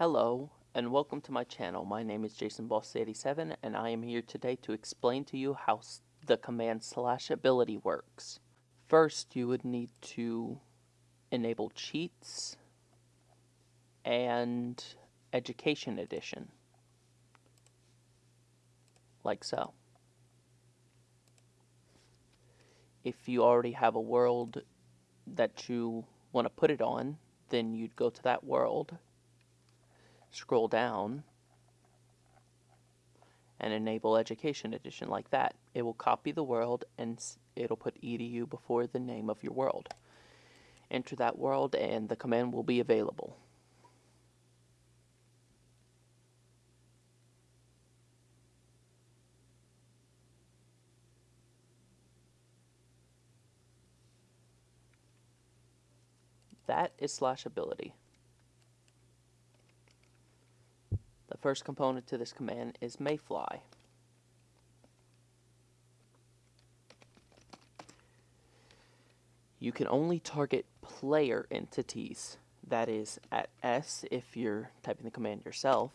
Hello and welcome to my channel. My name is Jason Boss 87 and I am here today to explain to you how the command slash ability works. First you would need to enable cheats and education edition like so. If you already have a world that you want to put it on, then you'd go to that world, scroll down, and enable Education Edition like that. It will copy the world and it'll put edu before the name of your world. Enter that world and the command will be available. That is slash ability. The first component to this command is mayfly. You can only target player entities. That is at S if you're typing the command yourself.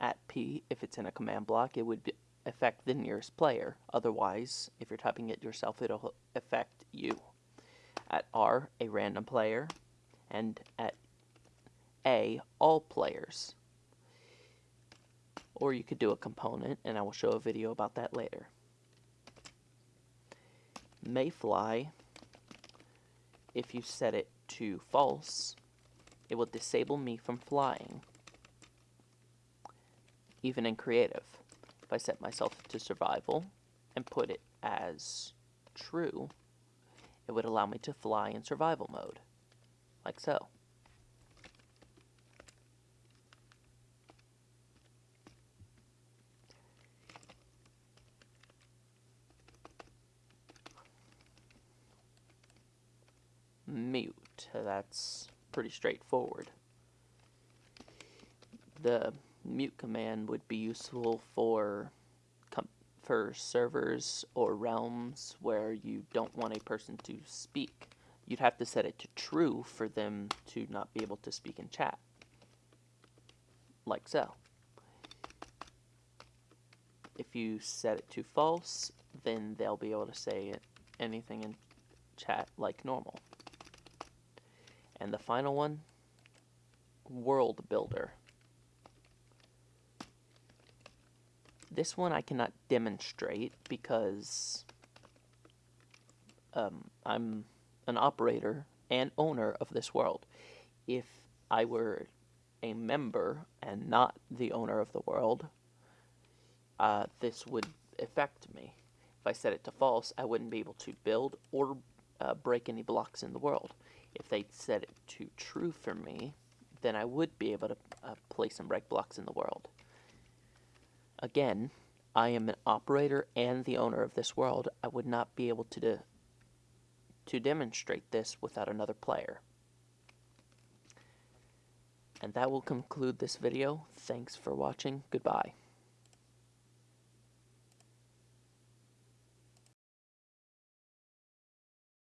At P if it's in a command block, it would affect the nearest player. Otherwise, if you're typing it yourself, it'll affect you at R, a random player, and at A, all players. Or you could do a component, and I will show a video about that later. Mayfly, if you set it to false, it will disable me from flying, even in creative. If I set myself to survival and put it as true, it would allow me to fly in survival mode, like so. Mute, that's pretty straightforward. The mute command would be useful for for servers or realms where you don't want a person to speak. You'd have to set it to true for them to not be able to speak in chat. Like so. If you set it to false, then they'll be able to say anything in chat like normal. And the final one, World Builder. This one I cannot demonstrate because um, I'm an operator and owner of this world. If I were a member and not the owner of the world, uh, this would affect me. If I set it to false, I wouldn't be able to build or uh, break any blocks in the world. If they set it to true for me, then I would be able to uh, place and break blocks in the world. Again, I am an operator and the owner of this world. I would not be able to, de to demonstrate this without another player. And that will conclude this video. Thanks for watching. Goodbye.